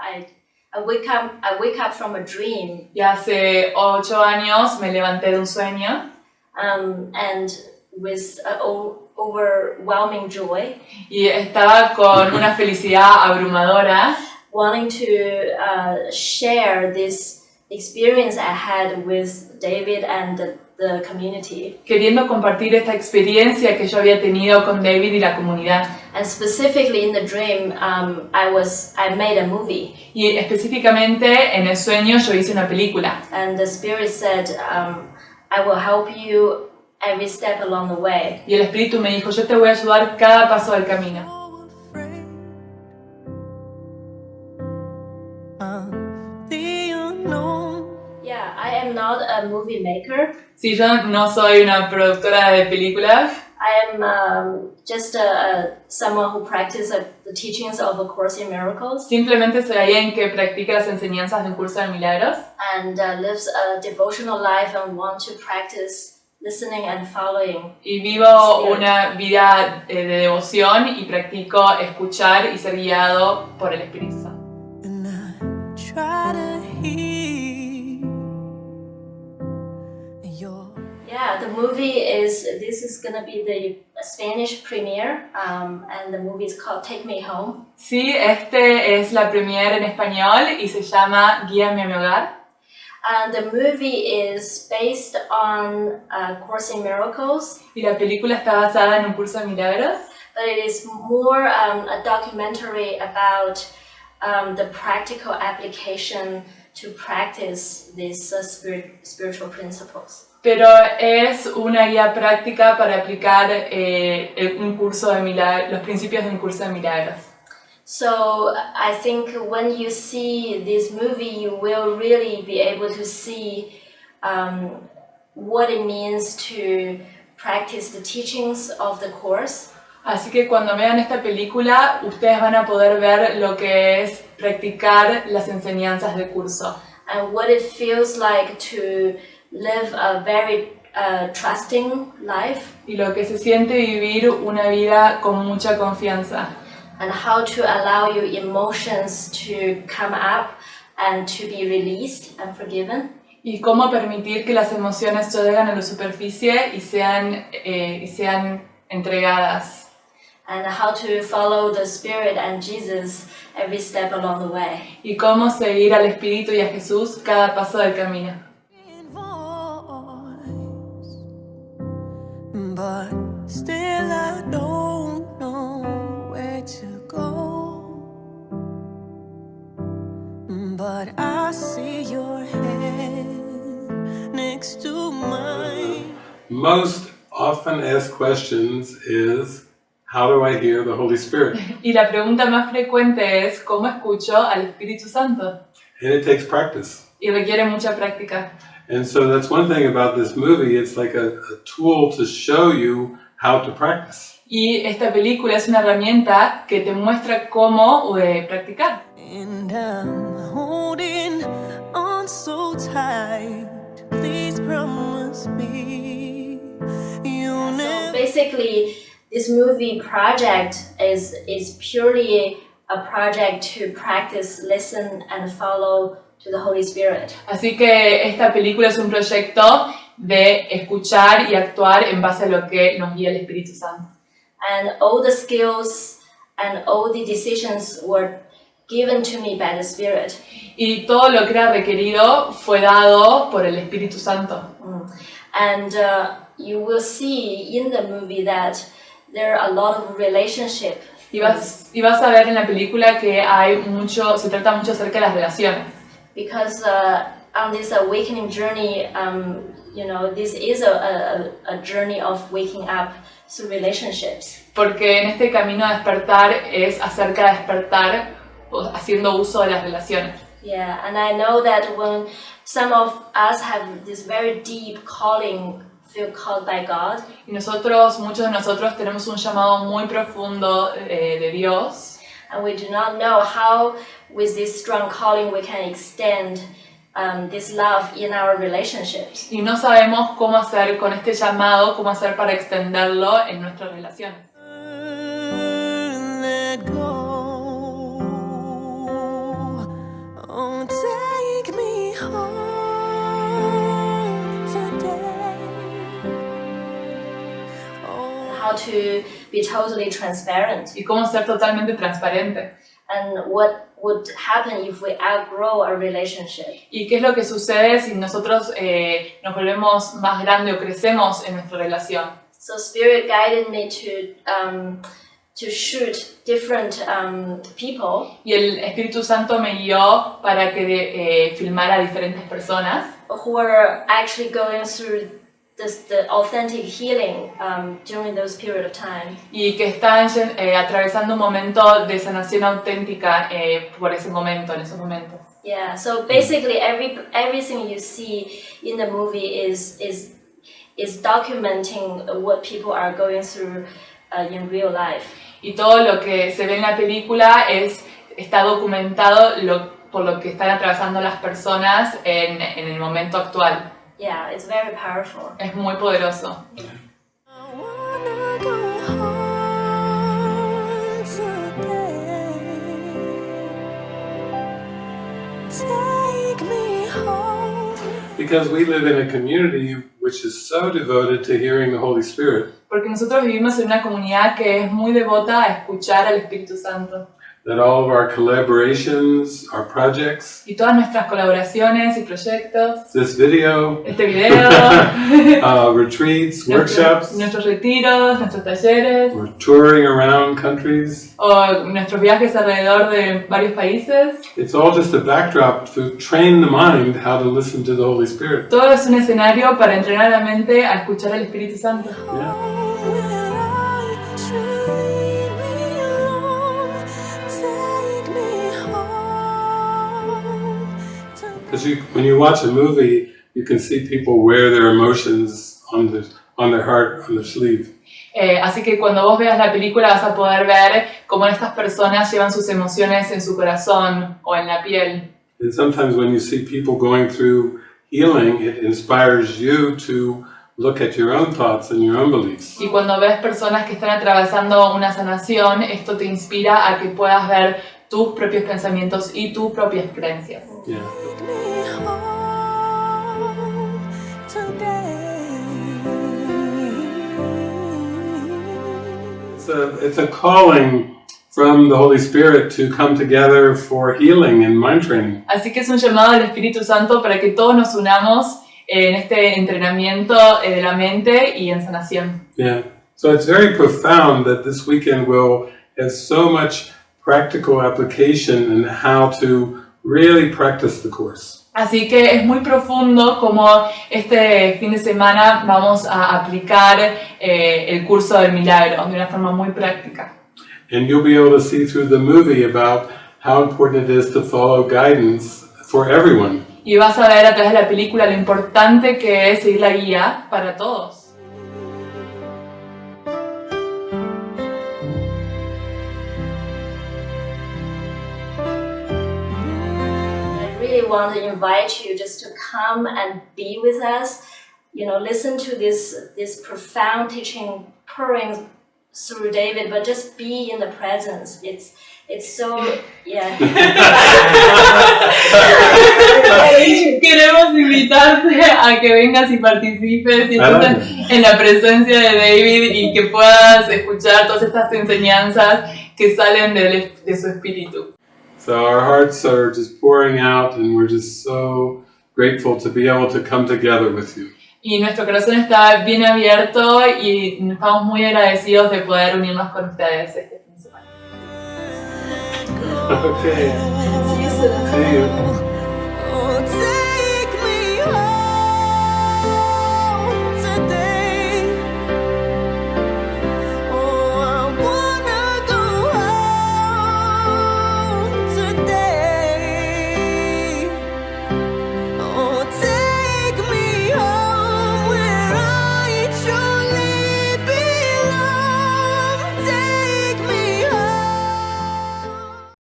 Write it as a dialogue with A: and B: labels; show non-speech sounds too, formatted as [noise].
A: I, I wake up, I wake up from a dream,
B: Y hace ocho años me levanté de un sueño
A: um, and with overwhelming joy,
B: y estaba con una felicidad abrumadora
A: wanting to uh, share this experience I had with David and the, the community.
B: queriendo compartir esta experiencia que yo había tenido con David y la comunidad.
A: And specifically in the dream, um, I was I made a movie,
B: Y específicamente en el sueño yo hice una película.
A: and the spirit said, um, "I will help you every step along the way."
B: Y el Espíritu me dijo, yo te voy a ayudar cada paso del camino.
A: Yeah, I am not a movie maker.
B: Sí, yo no soy una productora de películas,
A: I am um, just a, a, someone who practices uh, the teachings of A Course in Miracles
B: simplemente soy alguien que practica las enseñanzas de un curso de milagros
A: and uh, lives a devotional life and want to practice listening and following.
B: y vivo una vida eh, de devoción y practico escuchar y ser guiado por el Espíritu Santo.
A: Yeah, the movie is, this is gonna be the Spanish premiere um, and the movie is called Take Me Home.
B: Sí, este es la premiere en español y se llama Guíame a mi hogar.
A: And the movie is based on A Course in Miracles
B: Y la película está basada en un curso de milagros,
A: but it is more um, a documentary about um, the practical application to practice these uh, spirit, spiritual principles.
B: Pero es una guía práctica para aplicar eh, un curso de milagros, los principios de un curso de milagros.
A: So I think when you see this movie, you will really be able to see um, what it means to practice the teachings of the course
B: Así que cuando vean esta película, ustedes van a poder ver lo que es practicar las enseñanzas del curso
A: and what it feels like to live a very uh, trusting life
B: y lo que se siente vivir una vida con mucha confianza
A: and how to allow your emotions to come up and to be released and forgiven.
B: y cómo permitir que las emociones lleguen a la superficie y sean, eh, y sean entregadas
A: And how to follow the Spirit and Jesus every step along the way.
B: y cómo seguir al Espíritu y a Jesús cada paso del camino.
C: But still I don't know where to go. But I see your hand next to mine.
D: Most often asked questions is how do I hear the Holy Spirit? [laughs]
B: Y la pregunta más frecuente es ¿cómo escucho al Espíritu Santo?
D: And it takes practice.
B: Y requiere mucha práctica.
D: And so that's one thing about this movie, it's like a, a tool to show you how to practice.
B: Y esta película es una herramienta que te muestra cómo eh, practicar.
C: And I'm holding on so tight. Please promise me you'll
A: So basically, this movie project is is purely a project to practice, listen, and follow to the Holy Spirit.
B: Así que esta película es un proyecto de escuchar y actuar en base a lo que nos guía el Espíritu Santo.
A: And all the skills and all the decisions were given to me by the Spirit.
B: Y todo lo que era requerido fue dado por el Espíritu Santo.
A: Mm. And uh, you will see in the movie that there are a lot of relationship.
B: Y vas, y vas a ver en la película que hay mucho, se trata mucho acerca de las relaciones.
A: Because uh, on this awakening journey, um, you know, this is a, a, a journey of waking up through relationships.
B: Porque en este camino a despertar es acerca de despertar haciendo uso de las relaciones.
A: Yeah, and I know that when some of us have this very deep calling, feel called by God,
B: Y nosotros, muchos de nosotros tenemos un llamado muy profundo eh, de Dios
A: and we do not know how, with this strong calling, we can extend um, this love in our relationships.
B: y no sabemos cómo hacer con este llamado, cómo hacer para extenderlo en nuestras relaciones.
A: How to be totally transparent
B: y cómo ser totalmente transparente.
A: and what would happen if we outgrow a relationship.
B: ¿Y qué es lo que sucede si nosotros eh, nos volvemos más grandes o crecemos en nuestra relación?
A: So Spirit guided me to um, to shoot different um, people
B: Y el Espíritu Santo me guió para que eh, filmara a diferentes personas
A: who are actually going through this, the authentic healing um, during those period of time.
B: y que están eh, atravesando un momento de sanación auténtica eh, por ese momento, en esos momentos.
A: Yeah. So basically, every everything you see in the movie is is is documenting what people are going through uh, in real life.
B: Y todo lo que se ve en la película es, está documentado lo- por lo que están atravesando las personas en, en el momento actual.
A: Yeah, it's very powerful.
B: Es muy poderoso.
C: I wanna go home today. Take me home.
D: Because we live in a community which is so devoted to hearing the Holy Spirit
B: Porque nosotros vivimos en una comunidad que es muy devota a escuchar al Espíritu Santo.
D: That all of our collaborations, our projects,
B: Y todas nuestras colaboraciones y proyectos,
D: this video,
B: este video, [laughs]
D: uh, retreats, workshops,
B: nuestros retiros, nuestros talleres,
D: we're touring around countries.
B: o nuestros viajes alrededor de varios países,
D: It's all just a backdrop to train the mind how to listen to the Holy Spirit.
B: todo es un escenario para entrenar la mente a escuchar al Espíritu Santo.
D: Yeah. Because you, when you watch a movie, you can see people wear their emotions on their, on their heart, on their sleeve.
B: Eh, así que cuando vos veas la película vas a poder ver cómo estas personas llevan sus emociones en su corazón o en la piel.
D: And sometimes when you see people going through healing, it inspires you to look at your own thoughts and your own beliefs.
B: Y cuando ves personas que están atravesando una sanación, esto te inspira a que puedas ver tus propios pensamientos y tus propias creencias.
D: Yeah. It's a, it's a calling from the Holy Spirit to come together for healing and mind training.
B: Así que es un llamado del Espíritu Santo para que todos nos unamos en este entrenamiento eh, de la mente y en sanación.
D: Yeah. So it's very profound that this weekend will have so much practical application in how to really practice the course.
B: Así que es muy profundo como este fin de semana vamos a aplicar eh, el curso del milagro de una forma muy práctica.
D: And you'll be able to see through the movie about how important it is to follow guidance for everyone.
B: Y vas a ver a través de la película lo importante que es seguir la guía para todos.
A: Really want to invite you just to come and be with us. You know, listen to this this profound teaching pouring through David, but just be in the presence. It's it's so yeah. [laughs] [laughs]
B: Queremos invitarte a que vengas y participes y estés en la presencia de David y que puedas escuchar todas estas enseñanzas que salen de, de su espíritu.
D: So our hearts are just pouring out, and we're just so grateful to be able to come together with you.
B: Y nuestro corazón está bien abierto y estamos muy agradecidos de poder unirnos con ustedes este fin de semana.
D: Okay. [laughs]
A: See you soon.
D: See you.